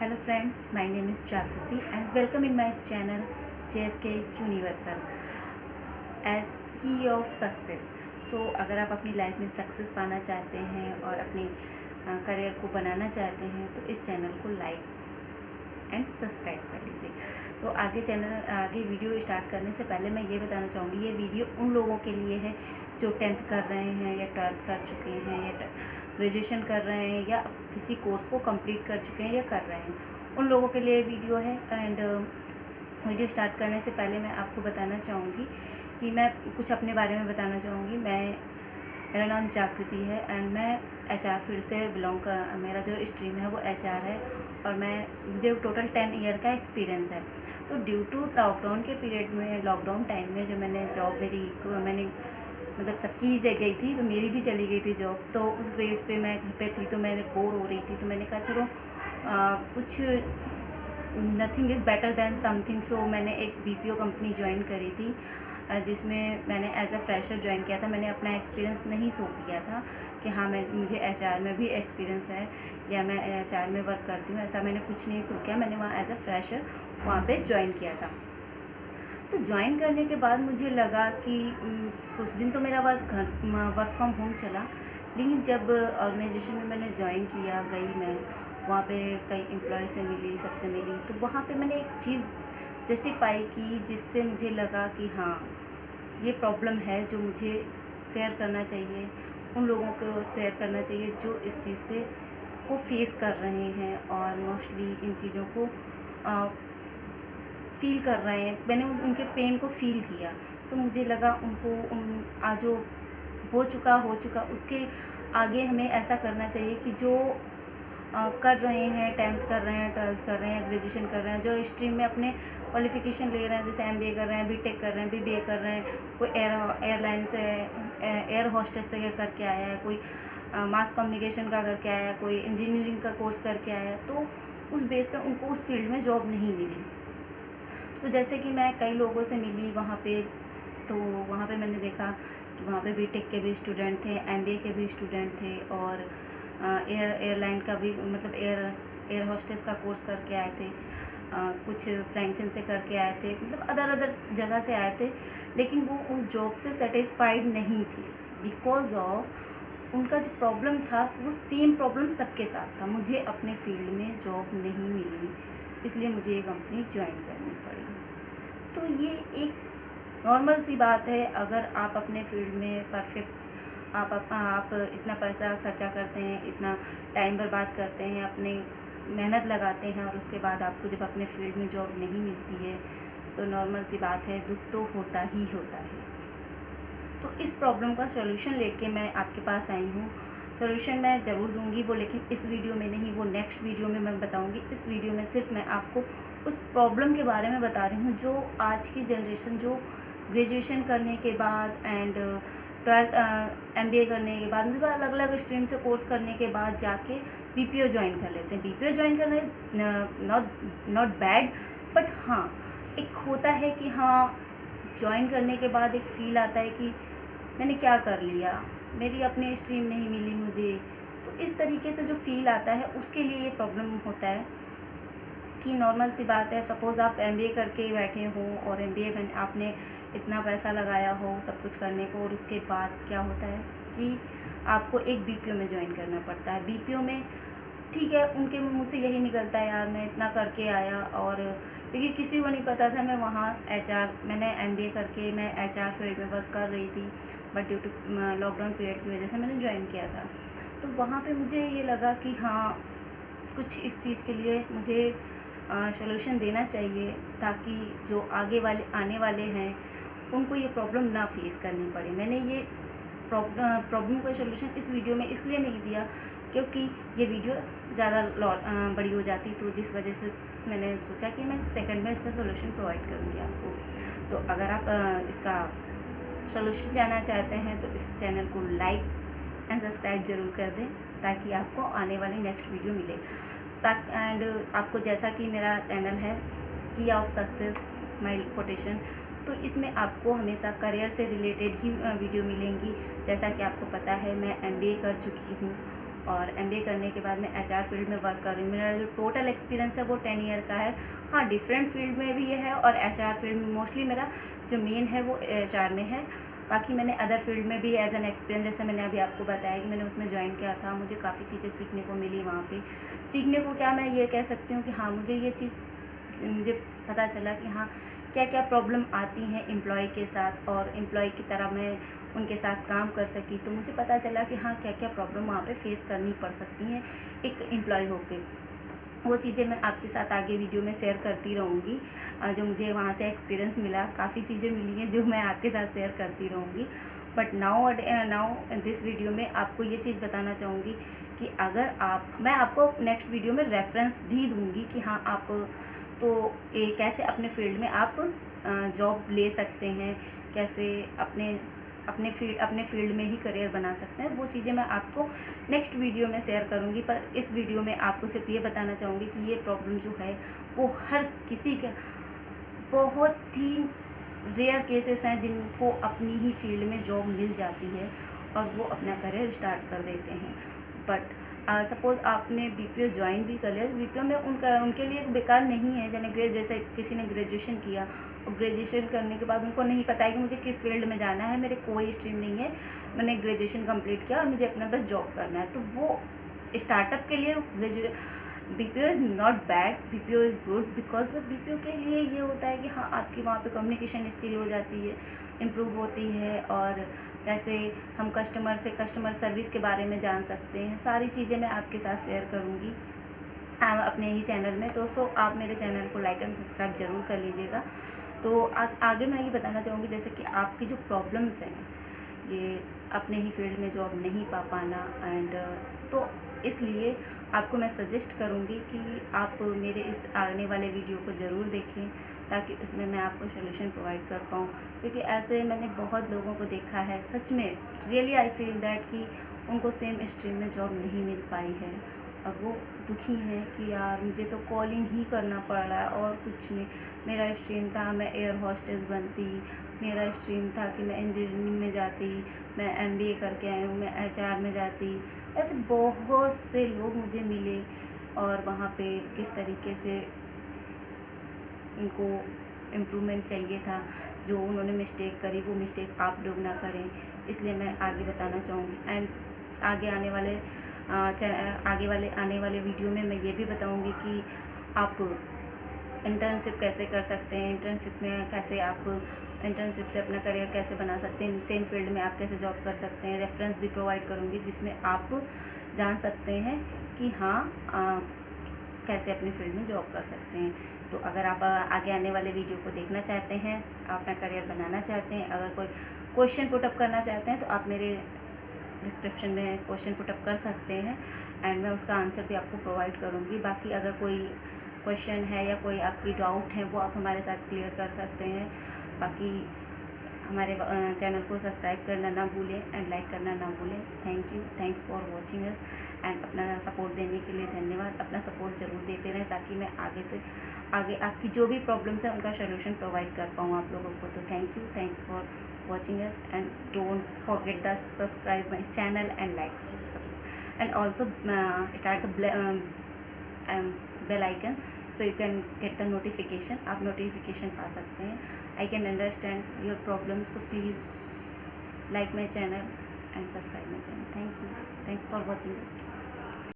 Hello name is Jagriti and welcome in welcome channel J S K universal age key of success so अगर आप अपनी life में success पाना चाहते हैं और अपने करियर को बनाना चाहते हैं तो इस चैनल को लाइक एंड सब्सक्राइब कर लीजिए। तो आगे चैनल आगे वीडियो स्टार्ट करने से पहले मैं ये बताना चाहूँगी, ये वीडियो उन लोगों के लिए है जो टेंथ कर रहे हैं या ट्वेल्थ कर चुके हैं या ग्रेजुएशन कर रहे हैं या किसी कोर्स को कंप्लीट कर चुके हैं या कर रहे हैं। उन लोगों के लिए वीडियो है एंड वीडियो स्टार्ट करने से पहले मैं आपको बताना चाहूँगी कि मैं कुछ अपने बारे में बताना चाहूँगी। मैं मेरा नाम जागृति है एंड मैं एच आर फ़ील्ड से बिलोंग कर, मेरा जो स्ट्रीम है वो एच आर है और मैं, मुझे टोटल टेन ईयर का एक्सपीरियंस है। तो ड्यू टू लॉकडाउन के पीरियड में लॉकडाउन टाइम में जो मैंने जॉब मेरी, मैंने मतलब सबकी ही गई थी तो मेरी भी चली गई थी जॉब तो उस बेस पे मैं घर पे थी तो मैंने बोर हो रही थी तो मैंने कहा चलो आ, कुछ nothing is better than something so मैंने एक बीपीओ कंपनी ज्वाइन करी थी जिसमें मैंने एज अ फ्रेशर ज्वाइन किया था। मैंने अपना एक्सपीरियंस नहीं सो किया था कि हाँ मैं मुझे एचआर में भी एक्सपीरियंस है या मैं एचआर में वर्क करती हूँ ऐसा मैंने कुछ नहीं सो किया। मैंने वहाँ एज अ फ्रेशर वहाँ पे ज्वाइन किया था। तो ज्वाइन करने के बाद मुझे लगा कि कुछ दिन तो मेरा वर्क घर वर्क फ्रॉम होम चला। लेकिन जब ऑर्गेनाइजेशन में मैंने ज्वाइन किया, गई मैं, वहाँ पे कई एम्प्लॉय से मिली, सबसे मिली तो वहाँ पे मैंने एक चीज़ जस्टिफाई की जिससे मुझे लगा कि हाँ ये प्रॉब्लम है जो मुझे शेयर करना चाहिए, उन लोगों को शेयर करना चाहिए जो इस चीज़ से को फेस कर रहे हैं और मोस्टली इन चीज़ों को फील कर रहे हैं। मैंने उस उनके पेन को फील किया। तो मुझे लगा उनको उन आज जो हो चुका हो चुका उसके आगे हमें ऐसा करना चाहिए कि जो आ, कर रहे हैं टेंथ कर रहे हैं ट्वेल्थ कर रहे हैं ग्रेजुएशन कर रहे हैं जो स्ट्रीम में अपने क्वालिफिकेशन ले रहे हैं जैसे एमबीए कर रहे हैं बी कर रहे हैं बीबीए कर रहे हैं कोई एयर एयरलाइन से एयर हॉस्टेस से करके आया है कोई मास कम्युनिकेशन का करके आया है कोई इंजीनियरिंग का कोर्स करके आया है तो उस बेस पर उनको उस फ़ील्ड में जॉब नहीं मिली। तो जैसे कि मैं कई लोगों से मिली वहाँ पे तो वहाँ पे मैंने देखा कि वहाँ पे बीटेक के भी स्टूडेंट थे एमबीए के भी स्टूडेंट थे और एयर एयरलाइन का भी मतलब एयर एयर हॉस्टेस का कोर्स करके आए थे आ, कुछ फ्रैंकलिन से करके आए थे मतलब अदर अदर जगह से आए थे लेकिन वो उस जॉब से सेटिस्फाइड नहीं थे बिकॉज़ ऑफ़ उनका जो प्रॉब्लम था वो सेम प्रॉब्लम सबके साथ था मुझे अपने फ़ील्ड में जॉब नहीं मिली। इसलिए मुझे ये कंपनी ज्वाइन करनी पड़ी। तो ये एक नॉर्मल सी बात है, अगर आप अपने फ़ील्ड में परफेक्ट आप आप इतना पैसा खर्चा करते हैं, इतना टाइम बर्बाद करते हैं, अपने मेहनत लगाते हैं और उसके बाद आपको जब अपने फ़ील्ड में जॉब नहीं मिलती है तो नॉर्मल सी बात है, दुख तो होता ही होता है। तो इस प्रॉब्लम का सॉल्यूशन लेके मैं आपके पास आई हूँ। सॉल्यूशन मैं ज़रूर दूँगी वो, लेकिन इस वीडियो में नहीं, वो नेक्स्ट वीडियो में मैं बताऊँगी। इस वीडियो में सिर्फ़ मैं आपको उस प्रॉब्लम के बारे में बता रही हूँ, जो आज की जनरेशन जो ग्रेजुएशन करने के बाद and twelfth M B A करने के बाद मतलब अलग अलग स्ट्रीम से कोर्स करने के बाद जाके बी पी ओ ज्वाइन कर लेते हैं। बी पी ओ ज्वाइन करना is not not bad but हाँ एक होता है कि हाँ ज्वाइन करने के बाद एक फ़ील आता है कि मैंने क्या कर लिया। मेरी अपनी स्ट्रीम नहीं मिली मुझे। तो इस तरीके से जो फील आता है, उसके लिए ये प्रॉब्लम होता है कि नॉर्मल सी बात है सपोज़ आप एमबीए करके बैठे हो और एम में आपने इतना पैसा लगाया हो, सब कुछ करने को, और उसके बाद क्या होता है कि आपको एक बीपीओ में ज्वाइन करना पड़ता है। बीपीओ में ठीक है, उनके मुँह से यही निकलता है, यार, मैं इतना करके आया। और क्योंकि किसी को नहीं पता था, मैं वहाँ एच मैंने एमबीए करके, मैं एचआर फ़ील्ड में वर्क कर रही थी। But due to lockdown period की वजह से मैंने ज्वाइन किया था। तो वहाँ पे मुझे ये लगा कि हाँ कुछ इस चीज़ के लिए मुझे सोल्यूशन देना चाहिए ताकि जो आगे वाले, आने वाले हैं, उनको ये प्रॉब्लम ना फेस करनी पड़े। मैंने ये प्रॉब्लम का सोल्यूशन इस वीडियो में इसलिए नहीं दिया क्योंकि ये वीडियो ज़्यादा बड़ी हो जाती तो जिस वजह से मैंने सोचा कि मैं सेकंड में इसका सोल्यूशन प्रोवाइड करूँगी आपको। तो अगर आप इसका सोल्यूशन जाना चाहते हैं तो इस चैनल को लाइक एंड सब्सक्राइब ज़रूर कर दें, ताकि आपको आने वाली नेक्स्ट वीडियो मिले। ताकि, एंड आपको जैसा कि मेरा चैनल है की ऑफ़ सक्सेस माई कोटेशन तो इसमें आपको हमेशा करियर से रिलेटेड ही वीडियो मिलेंगी। जैसा कि आपको पता है, मैं एमबीए कर चुकी हूँ। और एमबीए करने के बाद मैं एचआर फ़ील्ड में वर्क कर रही हूँ। मेरा जो टोटल एक्सपीरियंस है वो टेन ईयर का है। हाँ डिफरेंट फ़ील्ड में भी ये है और एच फ़ील्ड में मोस्टली मेरा जो मेन है वो एचआर में है। बाकी मैंने अदर फ़ील्ड में भी एज एन एक्सपीरियंस जैसे मैंने अभी आपको बताया कि मैंने उसमें ज्वाइन किया था, मुझे काफ़ी चीज़ें सीखने को मिली वहाँ पे। सीखने को क्या मैं ये कह सकती हूँ कि हाँ मुझे ये चीज़, मुझे पता चला कि हाँ क्या क्या प्रॉब्लम आती हैं एम्प्लॉय के साथ और एम्प्लॉय की तरह मैं उनके साथ काम कर सकी तो मुझे पता चला कि हाँ क्या क्या प्रॉब्लम वहाँ पे फेस करनी पड़ सकती हैं एक एम्प्लॉय होके। वो चीज़ें मैं आपके साथ आगे वीडियो में शेयर करती रहूँगी। जो मुझे वहाँ से एक्सपीरियंस मिला, काफ़ी चीज़ें मिली हैं जो मैं आपके साथ शेयर करती रहूँगी। But now now this video में आपको ये चीज़ बताना चाहूँगी कि अगर आप, मैं आपको नेक्स्ट वीडियो में रेफरेंस भी दूँगी कि हाँ आप तो ये कैसे अपने फ़ील्ड में आप जॉब ले सकते हैं? कैसे अपने अपने फ़ील्ड अपने फ़ील्ड में ही करियर बना सकते हैं? वो चीज़ें मैं आपको नेक्स्ट वीडियो में शेयर करूँगी, पर इस वीडियो में आपको सिर्फ़ ये बताना चाहूँगी कि ये प्रॉब्लम जो है, वो हर किसी के, बहुत ही रेयर केसेस हैं जिनको अपनी ही फ़ील्ड में जॉब मिल जाती है और वो अपना करियर स्टार्ट कर देते हैं। बट सपोज़ आपने बी पी ओ ज्वाइन भी कर लिया बी पी ओ में उनका, उनके लिए बेकार नहीं है, जैसे जैसे किसी ने ग्रेजुएशन किया, और ग्रेजुएशन करने के बाद उनको नहीं पता है कि मुझे किस फ़ील्ड में जाना है, मेरे कोई स्ट्रीम नहीं है, मैंने ग्रेजुएशन कंप्लीट किया और मुझे अपना बस जॉब करना है। तो वो स्टार्टअप के लिए graduate B P O is not bad B P O is good because B P O के लिए ये होता है कि हाँ आपकी वहाँ पे कम्युनिकेशन स्किल हो जाती है इम्प्रूव होती है, और कैसे हम कस्टमर से कस्टमर सर्विस के बारे में जान सकते हैं। सारी चीज़ें मैं आपके साथ शेयर करूँगी। अपने ही चैनल में। तो सो आप मेरे चैनल को लाइक एंड सब्सक्राइब ज़रूर कर लीजिएगा। तो आ, आगे मैं ये बताना चाहूँगी जैसे कि आपकी जो प्रॉब्लम्स हैं ये अपने ही फ़ील्ड में जॉब नहीं पा पाना एंड तो इसलिए आपको मैं सजेस्ट करूँगी कि आप मेरे इस आने वाले वीडियो को ज़रूर देखें, ताकि उसमें मैं आपको सोल्यूशन प्रोवाइड कर पाऊँ। क्योंकि ऐसे मैंने बहुत लोगों को देखा है, सच में रियली आई फील दैट कि उनको सेम स्ट्रीम में जॉब नहीं मिल पाई है। और वो दुखी हैं कि यार, मुझे तो कॉलिंग ही करना पड़ रहा है और कुछ नहीं। मेरा स्ट्रीम था, मैं एयर हॉस्टेस बनती, मेरा स्ट्रीम था कि मैं इंजीनियरिंग में जाती, मैं एमबीए करके आई हूँ, मैं एचआर में जाती। ऐसे बहुत से लोग मुझे मिले और वहाँ पे किस तरीके से उनको इम्प्रूवमेंट चाहिए था, जो उन्होंने मिस्टेक करी, वो मिस्टेक आप लोग ना करें। इसलिए मैं आगे बताना चाहूँगी। एंड आगे आने वाले आगे वाले, आने वाले वीडियो में मैं ये भी बताऊँगी कि आप इंटर्नशिप कैसे कर सकते हैं इंटर्नशिप में कैसे आप इंटर्नशिप से अपना करियर कैसे बना सकते हैं सेम फ़ील्ड में आप कैसे जॉब कर सकते हैं रेफरेंस भी प्रोवाइड करूँगी, जिसमें आप जान सकते हैं कि हाँ कैसे अपनी फ़ील्ड में जॉब कर सकते हैं। तो अगर आप आगे आने वाले वीडियो को देखना चाहते हैं, अपना करियर बनाना चाहते हैं, अगर कोई क्वेश्चन पुटअप करना चाहते हैं तो आप मेरे डिस्क्रिप्शन में क्वेश्चन पुटअप कर सकते हैं एंड मैं उसका आंसर भी आपको प्रोवाइड करूँगी। बाकी अगर कोई क्वेश्चन है या कोई आपकी डाउट है, वो आप हमारे साथ क्लियर कर सकते हैं। बाकी हमारे चैनल को सब्सक्राइब करना ना भूलें एंड लाइक करना ना भूलें। Thank you thanks for watching us and अपना सपोर्ट देने के लिए धन्यवाद। अपना सपोर्ट ज़रूर देते रहें ताकि मैं आगे से, आगे आपकी जो भी प्रॉब्लम्स हैं उनका सोल्यूशन प्रोवाइड कर पाऊँ आप लोगों को। तो thank you thanks for watching us and don't forget the subscribe my channel and likes and also start the bell icon so you can get the notification आप नोटिफिकेशन पा सकते हैं. I can understand your problem so please like my channel and subscribe my channel thank you thanks for watching